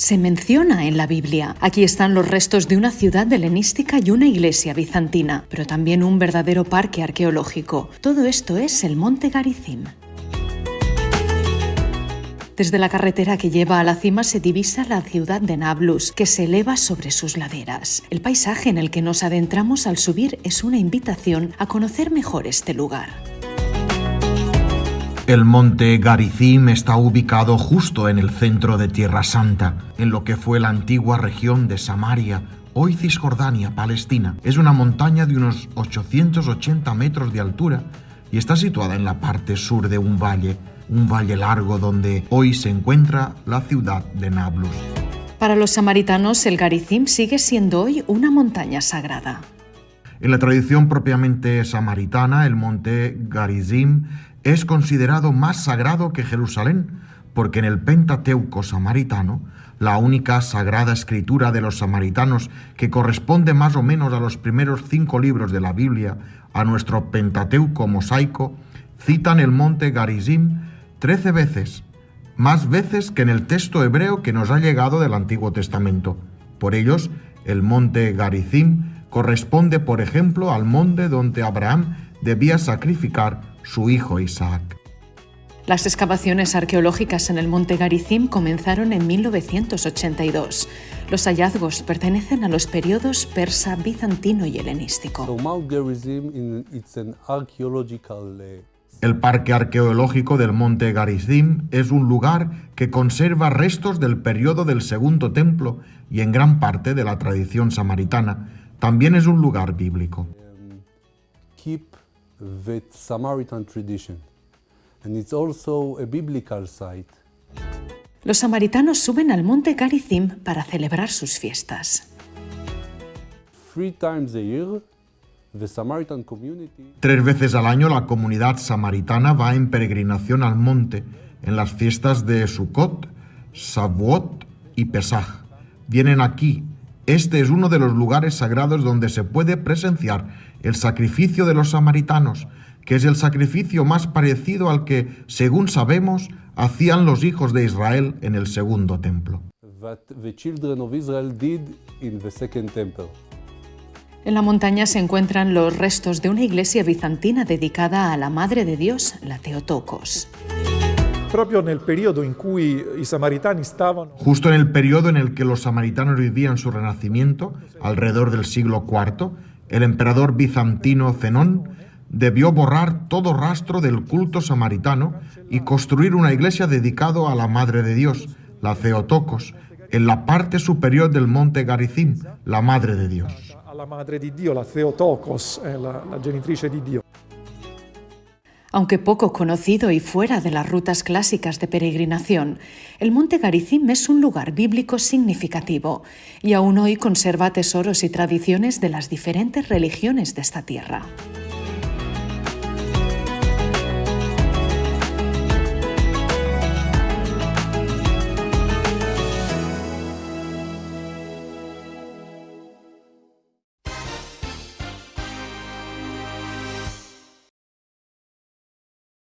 se menciona en la Biblia. Aquí están los restos de una ciudad helenística y una iglesia bizantina, pero también un verdadero parque arqueológico. Todo esto es el Monte Garizim. Desde la carretera que lleva a la cima se divisa la ciudad de Nablus, que se eleva sobre sus laderas. El paisaje en el que nos adentramos al subir es una invitación a conocer mejor este lugar. El monte Garizim está ubicado justo en el centro de Tierra Santa, en lo que fue la antigua región de Samaria, hoy Cisjordania, Palestina. Es una montaña de unos 880 metros de altura y está situada en la parte sur de un valle un valle largo donde hoy se encuentra la ciudad de Nablus. Para los samaritanos, el Garizim sigue siendo hoy una montaña sagrada. En la tradición propiamente samaritana, el monte Garizim es considerado más sagrado que Jerusalén, porque en el Pentateuco samaritano, la única sagrada escritura de los samaritanos que corresponde más o menos a los primeros cinco libros de la Biblia, a nuestro Pentateuco mosaico, citan el monte Garizim trece veces, más veces que en el texto hebreo que nos ha llegado del Antiguo Testamento. Por ellos, el monte Garizim corresponde, por ejemplo, al monte donde Abraham debía sacrificar su hijo Isaac. Las excavaciones arqueológicas en el monte Garizim comenzaron en 1982. Los hallazgos pertenecen a los periodos persa, bizantino y helenístico. El Parque Arqueológico del Monte Garizim es un lugar que conserva restos del periodo del Segundo Templo y en gran parte de la tradición samaritana. También es un lugar bíblico. Los samaritanos suben al Monte Garizim para celebrar sus fiestas. Tres veces al año la comunidad samaritana va en peregrinación al monte en las fiestas de Sukkot, Shavuot y Pesach. Vienen aquí. Este es uno de los lugares sagrados donde se puede presenciar el sacrificio de los samaritanos, que es el sacrificio más parecido al que, según sabemos, hacían los hijos de Israel en el segundo templo. En la montaña se encuentran los restos de una iglesia bizantina dedicada a la Madre de Dios, la Teotocos. Justo en el periodo en el que los samaritanos vivían su renacimiento, alrededor del siglo IV, el emperador bizantino Zenón debió borrar todo rastro del culto samaritano y construir una iglesia dedicada a la Madre de Dios, la Theotokos, en la parte superior del monte Garizim, la Madre de Dios la madre di Dio, la Theotokos, eh, la, la genitrice di Dio. Aunque poco conocido y fuera de las rutas clásicas de peregrinación, el Monte Garizim es un lugar bíblico significativo y aún hoy conserva tesoros y tradiciones de las diferentes religiones de esta tierra.